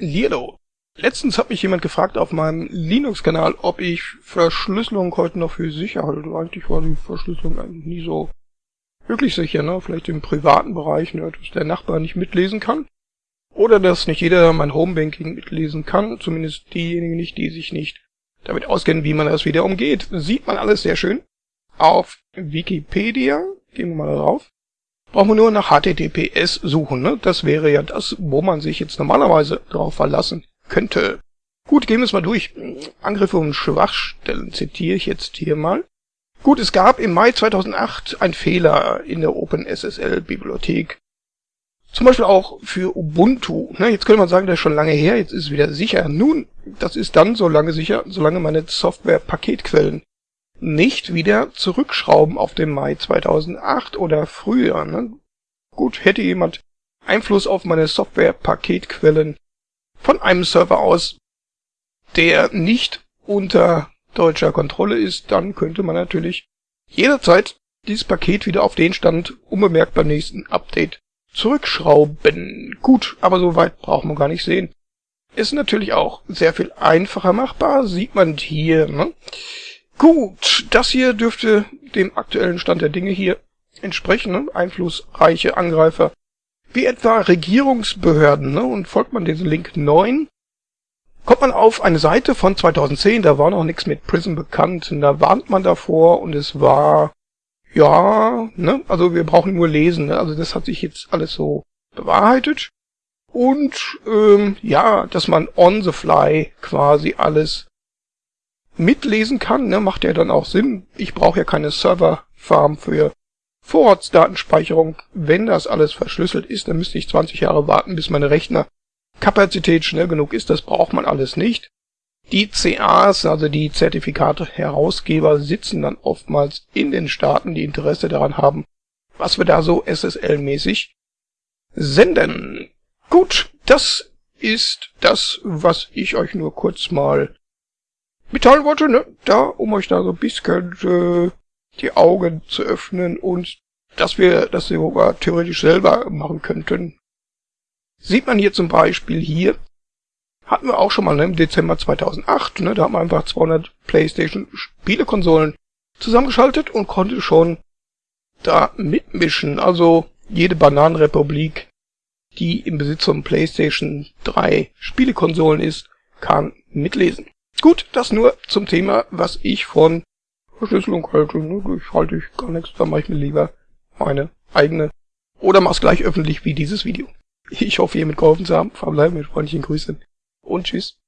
Lierdo. Letztens hat mich jemand gefragt auf meinem Linux-Kanal, ob ich Verschlüsselung heute noch für sicher halte. Eigentlich war die Verschlüsselung eigentlich nie so wirklich sicher, ne? Vielleicht im privaten Bereich, ne? dass der Nachbar nicht mitlesen kann. Oder dass nicht jeder mein Homebanking mitlesen kann, zumindest diejenigen nicht, die sich nicht damit auskennen, wie man das wieder umgeht. Sieht man alles sehr schön. Auf Wikipedia, gehen wir mal drauf, brauchen wir nur nach HTTPS suchen. Ne? Das wäre ja das, wo man sich jetzt normalerweise drauf verlassen könnte. Gut, gehen wir es mal durch. Angriffe und Schwachstellen zitiere ich jetzt hier mal. Gut, es gab im Mai 2008 einen Fehler in der OpenSSL-Bibliothek. Zum Beispiel auch für Ubuntu. Ne, jetzt könnte man sagen, das ist schon lange her, jetzt ist es wieder sicher. Nun, das ist dann so lange sicher, solange meine Software-Paketquellen nicht wieder zurückschrauben auf den Mai 2008 oder früher. Ne? Gut, hätte jemand Einfluss auf meine Software-Paketquellen von einem Server aus, der nicht unter deutscher Kontrolle ist, dann könnte man natürlich jederzeit dieses Paket wieder auf den Stand unbemerkt beim nächsten Update zurückschrauben. Gut, aber so weit braucht man gar nicht sehen. Ist natürlich auch sehr viel einfacher machbar, sieht man hier. Ne? Gut, das hier dürfte dem aktuellen Stand der Dinge hier entsprechen. Ne? Einflussreiche Angreifer wie etwa Regierungsbehörden. Ne? Und folgt man diesem Link 9, kommt man auf eine Seite von 2010, da war noch nichts mit Prism bekannt. Und da warnt man davor und es war, ja, ne, also wir brauchen nur lesen. Ne? Also das hat sich jetzt alles so bewahrheitet. Und ähm, ja, dass man on the fly quasi alles mitlesen kann, ne, macht ja dann auch Sinn. Ich brauche ja keine Serverfarm für Vorratsdatenspeicherung. Wenn das alles verschlüsselt ist, dann müsste ich 20 Jahre warten, bis meine Rechnerkapazität schnell genug ist. Das braucht man alles nicht. Die CAs, also die Zertifikate-Herausgeber, sitzen dann oftmals in den Staaten, die Interesse daran haben, was wir da so SSL-mäßig senden. Gut, das ist das, was ich euch nur kurz mal wollte, ne? Da, um euch da so ein bisschen äh, die Augen zu öffnen und dass wir das sogar theoretisch selber machen könnten. Sieht man hier zum Beispiel hier, hatten wir auch schon mal ne, im Dezember 2008, ne, da haben wir einfach 200 PlayStation Spielekonsolen zusammengeschaltet und konnte schon da mitmischen. Also jede Bananenrepublik, die im Besitz von PlayStation 3 Spielekonsolen ist, kann mitlesen. Gut, das nur zum Thema, was ich von Verschlüsselung halte. Ne? Ich halte ich gar nichts, da mache ich mir lieber meine eigene. Oder mach's gleich öffentlich wie dieses Video. Ich hoffe, ihr mitgeholfen zu haben. Verbleiben mit freundlichen Grüßen und tschüss.